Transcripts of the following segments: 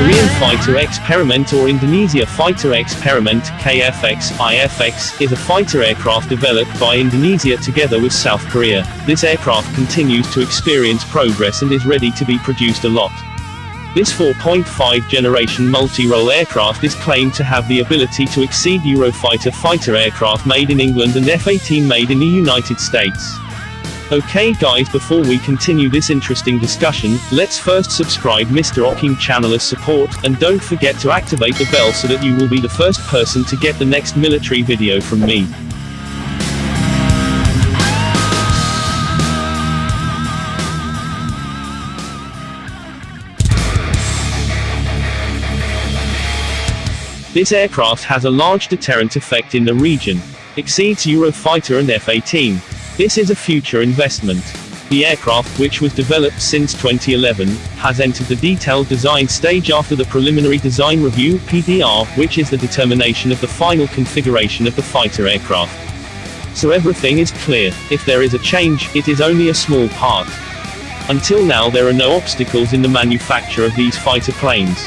Korean Fighter Experiment or Indonesia Fighter Experiment KFX IFX is a fighter aircraft developed by Indonesia together with South Korea. This aircraft continues to experience progress and is ready to be produced a lot. This 4.5 generation multi-role aircraft is claimed to have the ability to exceed Eurofighter fighter aircraft made in England and F-18 made in the United States. Okay guys before we continue this interesting discussion, let's first subscribe Mr. Oking channel as support, and don't forget to activate the bell so that you will be the first person to get the next military video from me. This aircraft has a large deterrent effect in the region. Exceeds Eurofighter and F-18. This is a future investment. The aircraft, which was developed since 2011, has entered the detailed design stage after the preliminary design review PDR, which is the determination of the final configuration of the fighter aircraft. So everything is clear. If there is a change, it is only a small part. Until now there are no obstacles in the manufacture of these fighter planes.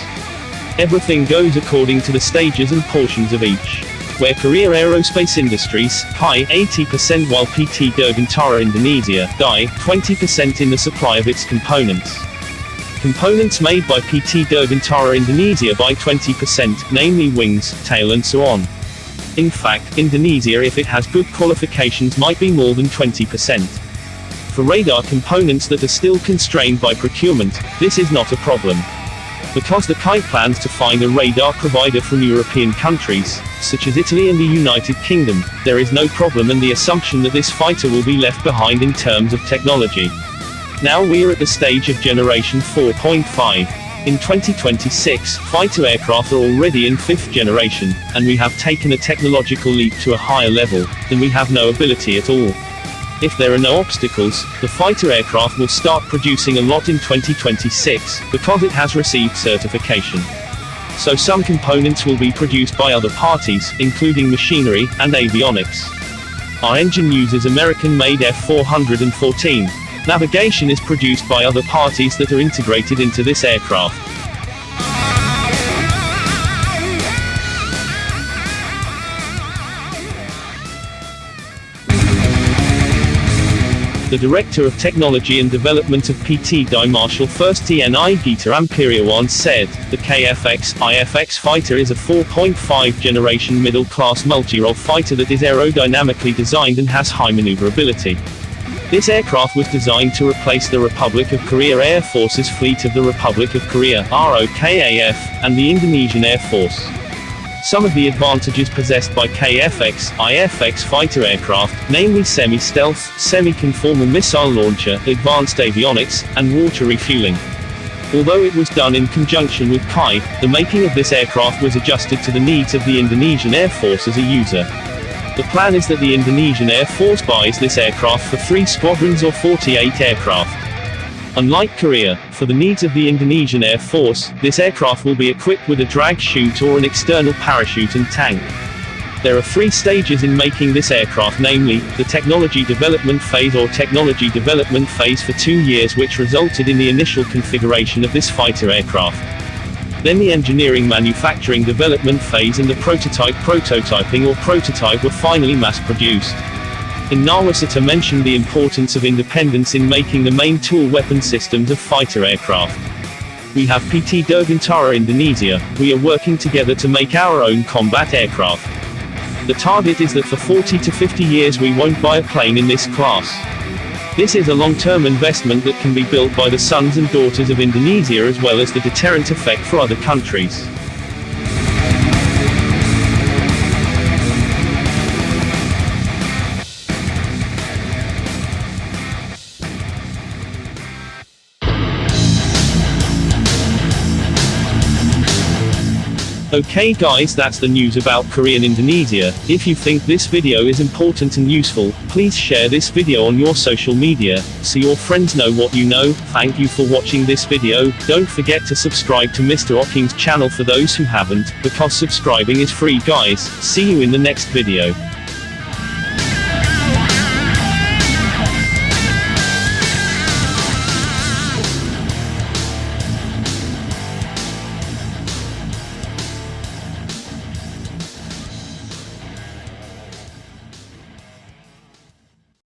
Everything goes according to the stages and portions of each where Korea Aerospace Industries, PI, 80% while PT Dirgantara Indonesia, DI, 20% in the supply of its components. Components made by PT Dirgantara Indonesia by 20%, namely wings, tail and so on. In fact, Indonesia if it has good qualifications might be more than 20%. For radar components that are still constrained by procurement, this is not a problem. Because the KAI plans to find a radar provider from European countries, such as Italy and the United Kingdom, there is no problem and the assumption that this fighter will be left behind in terms of technology. Now we're at the stage of generation 4.5. In 2026, fighter aircraft are already in fifth generation, and we have taken a technological leap to a higher level, then we have no ability at all. If there are no obstacles, the fighter aircraft will start producing a lot in 2026, because it has received certification. So some components will be produced by other parties, including machinery, and avionics. Our engine uses American-made F414. Navigation is produced by other parties that are integrated into this aircraft. The Director of Technology and Development of PT Die Marshall First TNI Gita Amperiawan said, the KFX IFX fighter is a 4.5 generation middle-class multi-role fighter that is aerodynamically designed and has high maneuverability. This aircraft was designed to replace the Republic of Korea Air Force's fleet of the Republic of Korea ROKAF, and the Indonesian Air Force. Some of the advantages possessed by KFX, IFX fighter aircraft, namely semi-stealth, semi-conformal missile launcher, advanced avionics, and water refueling. Although it was done in conjunction with KAI, the making of this aircraft was adjusted to the needs of the Indonesian Air Force as a user. The plan is that the Indonesian Air Force buys this aircraft for three squadrons or 48 aircraft. Unlike Korea, for the needs of the Indonesian Air Force, this aircraft will be equipped with a drag chute or an external parachute and tank. There are three stages in making this aircraft namely, the technology development phase or technology development phase for two years which resulted in the initial configuration of this fighter aircraft. Then the engineering manufacturing development phase and the prototype prototyping or prototype were finally mass produced. In Nawacita mentioned the importance of independence in making the main tool weapon systems of fighter aircraft. We have PT Dirgantara Indonesia, we are working together to make our own combat aircraft. The target is that for 40 to 50 years we won't buy a plane in this class. This is a long-term investment that can be built by the sons and daughters of Indonesia as well as the deterrent effect for other countries. Okay guys that's the news about Korea and Indonesia, if you think this video is important and useful, please share this video on your social media, so your friends know what you know, thank you for watching this video, don't forget to subscribe to Mr. Oking's channel for those who haven't, because subscribing is free guys, see you in the next video.